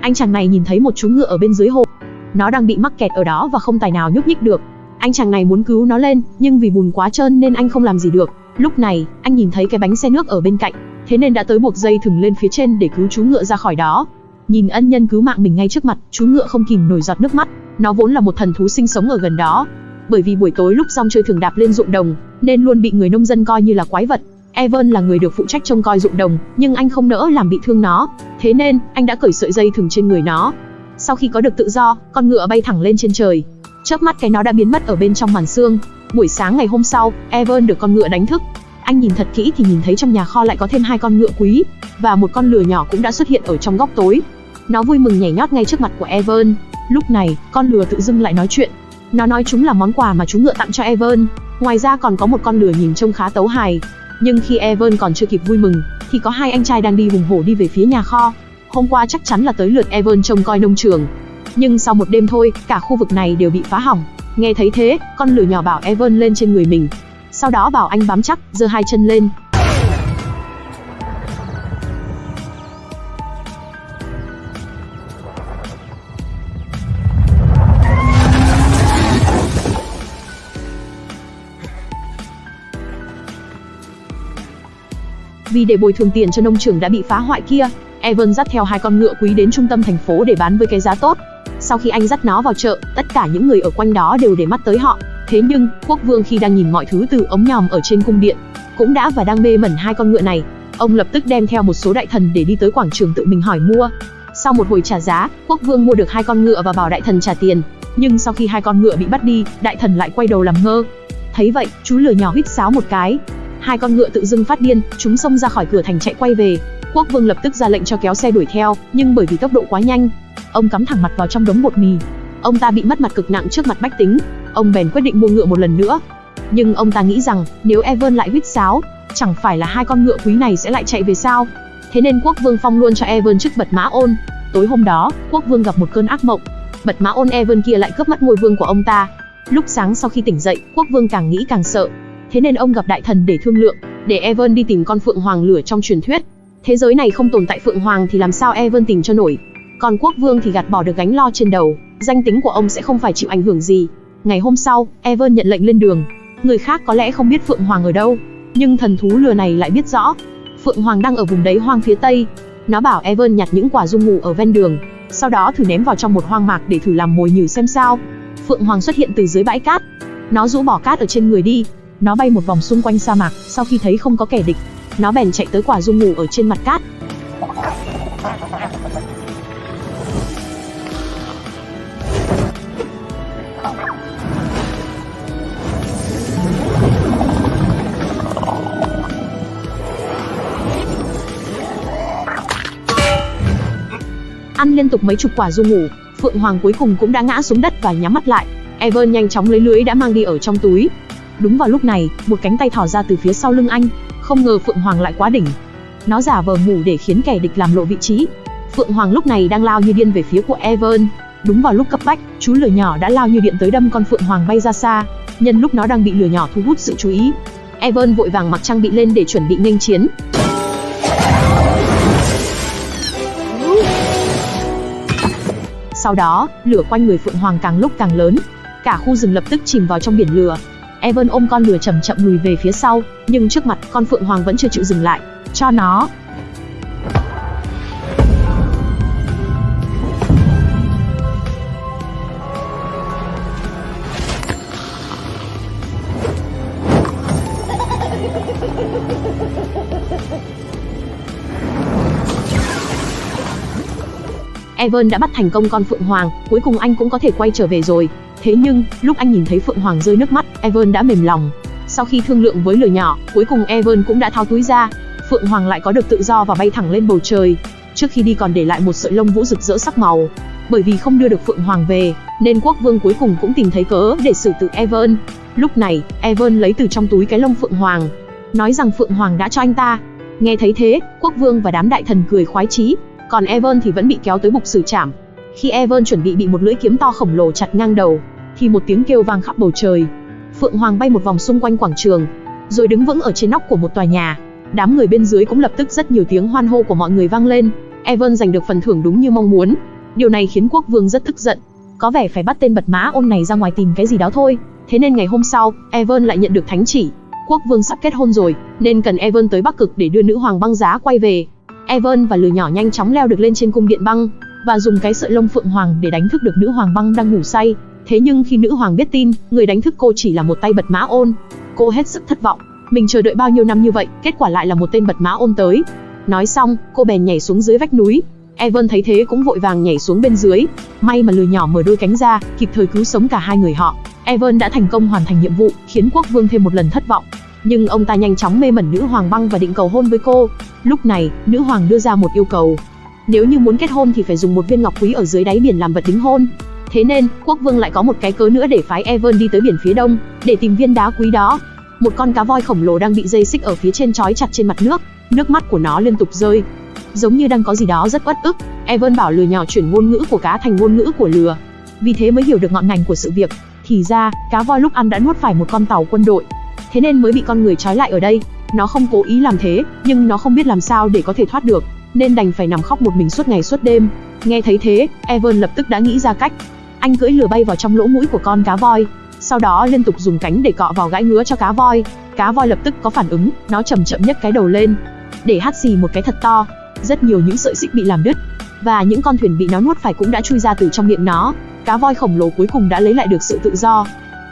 anh chàng này nhìn thấy một chú ngựa ở bên dưới hồ. Nó đang bị mắc kẹt ở đó và không tài nào nhúc nhích được. Anh chàng này muốn cứu nó lên, nhưng vì bùn quá trơn nên anh không làm gì được. Lúc này, anh nhìn thấy cái bánh xe nước ở bên cạnh, thế nên đã tới buộc dây thừng lên phía trên để cứu chú ngựa ra khỏi đó. Nhìn ân nhân cứu mạng mình ngay trước mặt, chú ngựa không kìm nổi giọt nước mắt. Nó vốn là một thần thú sinh sống ở gần đó. Bởi vì buổi tối lúc rong chơi thường đạp lên ruộng đồng, nên luôn bị người nông dân coi như là quái vật. Evan là người được phụ trách trông coi ruộng đồng, nhưng anh không nỡ làm bị thương nó. Thế nên, anh đã cởi sợi dây thừng trên người nó. Sau khi có được tự do, con ngựa bay thẳng lên trên trời. Chớp mắt cái nó đã biến mất ở bên trong màn xương. Buổi sáng ngày hôm sau, Evan được con ngựa đánh thức. Anh nhìn thật kỹ thì nhìn thấy trong nhà kho lại có thêm hai con ngựa quý, và một con lừa nhỏ cũng đã xuất hiện ở trong góc tối. Nó vui mừng nhảy nhót ngay trước mặt của Evan. Lúc này, con lừa tự dưng lại nói chuyện. Nó nói chúng là món quà mà chú ngựa tặng cho Evan. Ngoài ra còn có một con lừa nhìn trông khá tấu hài. Nhưng khi Evan còn chưa kịp vui mừng, thì có hai anh trai đang đi hùng hổ đi về phía nhà kho. Hôm qua chắc chắn là tới lượt Evan trông coi nông trường. Nhưng sau một đêm thôi, cả khu vực này đều bị phá hỏng. Nghe thấy thế, con lửa nhỏ bảo Evan lên trên người mình. Sau đó bảo anh bám chắc, giơ hai chân lên, Vì để bồi thường tiền cho nông trường đã bị phá hoại kia, Evan dắt theo hai con ngựa quý đến trung tâm thành phố để bán với cái giá tốt. Sau khi anh dắt nó vào chợ, tất cả những người ở quanh đó đều để mắt tới họ. Thế nhưng, quốc vương khi đang nhìn mọi thứ từ ống nhòm ở trên cung điện, cũng đã và đang mê mẩn hai con ngựa này. Ông lập tức đem theo một số đại thần để đi tới quảng trường tự mình hỏi mua. Sau một hồi trả giá, quốc vương mua được hai con ngựa và bảo đại thần trả tiền. Nhưng sau khi hai con ngựa bị bắt đi, đại thần lại quay đầu làm ngơ. Thấy vậy, chú lừa nhỏ huýt sáo một cái, hai con ngựa tự dưng phát điên, chúng xông ra khỏi cửa thành chạy quay về. Quốc vương lập tức ra lệnh cho kéo xe đuổi theo, nhưng bởi vì tốc độ quá nhanh, ông cắm thẳng mặt vào trong đống bột mì. Ông ta bị mất mặt cực nặng trước mặt bách tính, ông bèn quyết định mua ngựa một lần nữa. Nhưng ông ta nghĩ rằng, nếu Evan lại huýt sáo, chẳng phải là hai con ngựa quý này sẽ lại chạy về sao? Thế nên quốc vương phong luôn cho Evan chức bật mã ôn. Tối hôm đó, quốc vương gặp một cơn ác mộng. Bật mã ôn Evan kia lại cướp mất ngôi vương của ông ta. Lúc sáng sau khi tỉnh dậy, quốc vương càng nghĩ càng sợ, thế nên ông gặp đại thần để thương lượng, để Evan đi tìm con phượng hoàng lửa trong truyền thuyết. Thế giới này không tồn tại phượng hoàng thì làm sao Evan tìm cho nổi? Còn quốc vương thì gạt bỏ được gánh lo trên đầu, danh tính của ông sẽ không phải chịu ảnh hưởng gì. Ngày hôm sau, Evan nhận lệnh lên đường. Người khác có lẽ không biết phượng hoàng ở đâu, nhưng thần thú lừa này lại biết rõ. Phượng hoàng đang ở vùng đấy hoang phía tây. Nó bảo Evan nhặt những quả dung ngủ ở ven đường, sau đó thử ném vào trong một hoang mạc để thử làm mồi nhử xem sao. Phượng hoàng xuất hiện từ dưới bãi cát. Nó rũ bỏ cát ở trên người đi, nó bay một vòng xung quanh sa mạc, sau khi thấy không có kẻ địch, nó bèn chạy tới quả dung ngủ ở trên mặt cát. Ăn liên tục mấy chục quả dung ngủ, Phượng Hoàng cuối cùng cũng đã ngã xuống đất và nhắm mắt lại. ever nhanh chóng lấy lưới đã mang đi ở trong túi, Đúng vào lúc này, một cánh tay thò ra từ phía sau lưng anh, không ngờ Phượng Hoàng lại quá đỉnh. Nó giả vờ ngủ để khiến kẻ địch làm lộ vị trí. Phượng Hoàng lúc này đang lao như điên về phía của Evan. Đúng vào lúc cấp bách, chú lửa nhỏ đã lao như điện tới đâm con Phượng Hoàng bay ra xa. Nhân lúc nó đang bị lửa nhỏ thu hút sự chú ý, Evan vội vàng mặc trang bị lên để chuẩn bị nghênh chiến. Sau đó, lửa quanh người Phượng Hoàng càng lúc càng lớn, cả khu rừng lập tức chìm vào trong biển lửa. Evan ôm con lừa chậm chậm lùi về phía sau, nhưng trước mặt con phượng hoàng vẫn chưa chịu dừng lại. Cho nó. Evan đã bắt thành công con Phượng Hoàng, cuối cùng anh cũng có thể quay trở về rồi. Thế nhưng, lúc anh nhìn thấy Phượng Hoàng rơi nước mắt, Evan đã mềm lòng. Sau khi thương lượng với lửa nhỏ, cuối cùng Evan cũng đã tháo túi ra. Phượng Hoàng lại có được tự do và bay thẳng lên bầu trời. Trước khi đi còn để lại một sợi lông vũ rực rỡ sắc màu. Bởi vì không đưa được Phượng Hoàng về, nên quốc vương cuối cùng cũng tìm thấy cớ để xử tử Evan. Lúc này, Evan lấy từ trong túi cái lông Phượng Hoàng, nói rằng Phượng Hoàng đã cho anh ta. Nghe thấy thế, quốc vương và đám đại thần cười khoái chí, còn Evan thì vẫn bị kéo tới bục xử trảm. Khi Evan chuẩn bị bị một lưỡi kiếm to khổng lồ chặt ngang đầu, thì một tiếng kêu vang khắp bầu trời. Phượng Hoàng bay một vòng xung quanh quảng trường, rồi đứng vững ở trên nóc của một tòa nhà. Đám người bên dưới cũng lập tức rất nhiều tiếng hoan hô của mọi người vang lên. Evan giành được phần thưởng đúng như mong muốn. Điều này khiến quốc vương rất tức giận. Có vẻ phải bắt tên bật mã ôn này ra ngoài tìm cái gì đó thôi. Thế nên ngày hôm sau, Evan lại nhận được thánh chỉ. Quốc vương sắp kết hôn rồi, nên cần Evan tới Bắc Cực để đưa nữ hoàng băng giá quay về. Evan và lừa nhỏ nhanh chóng leo được lên trên cung điện băng, và dùng cái sợi lông phượng hoàng để đánh thức được nữ hoàng băng đang ngủ say. Thế nhưng khi nữ hoàng biết tin, người đánh thức cô chỉ là một tay bật mã ôn. Cô hết sức thất vọng. Mình chờ đợi bao nhiêu năm như vậy, kết quả lại là một tên bật mã ôn tới. Nói xong, cô bèn nhảy xuống dưới vách núi. Evan thấy thế cũng vội vàng nhảy xuống bên dưới. May mà lừa nhỏ mở đôi cánh ra, kịp thời cứu sống cả hai người họ. Evan đã thành công hoàn thành nhiệm vụ, khiến quốc vương thêm một lần thất vọng. Nhưng ông ta nhanh chóng mê mẩn nữ hoàng băng và định cầu hôn với cô. Lúc này, nữ hoàng đưa ra một yêu cầu. Nếu như muốn kết hôn thì phải dùng một viên ngọc quý ở dưới đáy biển làm vật đính hôn. Thế nên, quốc vương lại có một cái cớ nữa để phái Evan đi tới biển phía đông, để tìm viên đá quý đó. Một con cá voi khổng lồ đang bị dây xích ở phía trên trói chặt trên mặt nước, nước mắt của nó liên tục rơi. Giống như đang có gì đó rất uất ức, Evan bảo lừa nhỏ chuyển ngôn ngữ của cá thành ngôn ngữ của lừa. Vì thế mới hiểu được ngọn ngành của sự việc. Thì ra, cá voi lúc ăn đã nuốt phải một con tàu quân đội. Thế nên mới bị con người trói lại ở đây. Nó không cố ý làm thế, nhưng nó không biết làm sao để có thể thoát được, nên đành phải nằm khóc một mình suốt ngày suốt đêm. Nghe thấy thế, Evan lập tức đã nghĩ ra cách. Anh cưỡi lừa bay vào trong lỗ mũi của con cá voi, sau đó liên tục dùng cánh để cọ vào gãi ngứa cho cá voi. Cá voi lập tức có phản ứng, nó chậm chậm nhấc cái đầu lên, để hắt xì một cái thật to. Rất nhiều những sợi xích bị làm đứt, và những con thuyền bị nó nuốt phải cũng đã chui ra từ trong miệng nó. Cá voi khổng lồ cuối cùng đã lấy lại được sự tự do.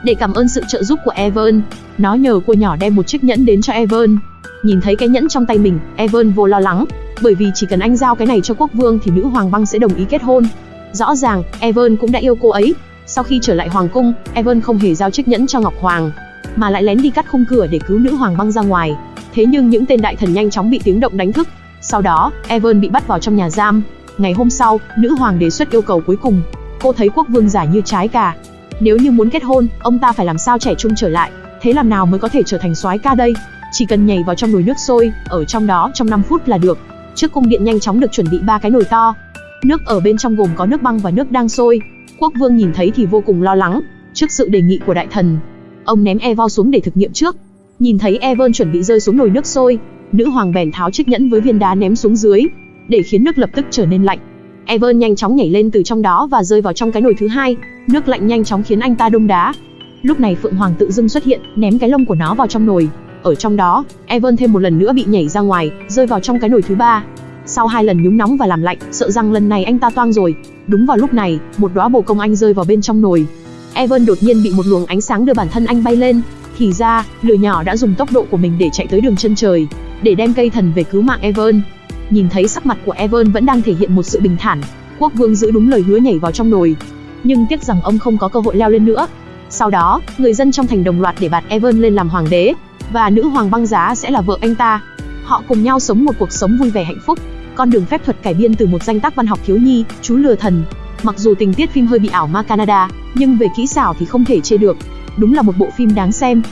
Để cảm ơn sự trợ giúp của Evan, nó nhờ cô nhỏ đem một chiếc nhẫn đến cho Evan. Nhìn thấy cái nhẫn trong tay mình, Evan vô lo lắng, bởi vì chỉ cần anh giao cái này cho quốc vương thì nữ hoàng băng sẽ đồng ý kết hôn. Rõ ràng, Evan cũng đã yêu cô ấy. Sau khi trở lại hoàng cung, Evan không hề giao chiếc nhẫn cho Ngọc Hoàng, mà lại lén đi cắt khung cửa để cứu nữ hoàng băng ra ngoài. Thế nhưng những tên đại thần nhanh chóng bị tiếng động đánh thức. Sau đó, Evan bị bắt vào trong nhà giam. Ngày hôm sau, nữ hoàng đề xuất yêu cầu cuối cùng. Cô thấy quốc vương giả như trái cà. Nếu như muốn kết hôn, ông ta phải làm sao trẻ trung trở lại. Thế làm nào mới có thể trở thành soái ca đây? Chỉ cần nhảy vào trong nồi nước sôi, ở trong đó trong 5 phút là được. Trước cung điện nhanh chóng được chuẩn bị ba cái nồi to. Nước ở bên trong gồm có nước băng và nước đang sôi. Quốc vương nhìn thấy thì vô cùng lo lắng, trước sự đề nghị của đại thần. Ông ném Evo xuống để thực nghiệm trước. Nhìn thấy Evan chuẩn bị rơi xuống nồi nước sôi, nữ hoàng bèn tháo chiếc nhẫn với viên đá ném xuống dưới, để khiến nước lập tức trở nên lạnh. Evan nhanh chóng nhảy lên từ trong đó và rơi vào trong cái nồi thứ hai, nước lạnh nhanh chóng khiến anh ta đông đá. Lúc này Phượng Hoàng tự dưng xuất hiện, ném cái lông của nó vào trong nồi. Ở trong đó, Evan thêm một lần nữa bị nhảy ra ngoài, rơi vào trong cái nồi thứ ba. Sau hai lần nhúng nóng và làm lạnh, sợ rằng lần này anh ta toang rồi. Đúng vào lúc này, một đóa bồ công anh rơi vào bên trong nồi. Evan đột nhiên bị một luồng ánh sáng đưa bản thân anh bay lên. Thì ra, lửa nhỏ đã dùng tốc độ của mình để chạy tới đường chân trời, để đem cây thần về cứu mạng Evan. Nhìn thấy sắc mặt của Evan vẫn đang thể hiện một sự bình thản, quốc vương giữ đúng lời hứa nhảy vào trong nồi. Nhưng tiếc rằng ông không có cơ hội leo lên nữa. Sau đó, người dân trong thành đồng loạt để bạt Evan lên làm hoàng đế, và nữ hoàng băng giá sẽ là vợ anh ta. Họ cùng nhau sống một cuộc sống vui vẻ hạnh phúc. Con đường phép thuật cải biên từ một danh tác văn học thiếu nhi, chú lừa thần. Mặc dù tình tiết phim hơi bị ảo ma Canada, nhưng về kỹ xảo thì không thể chê được. Đúng là một bộ phim đáng xem.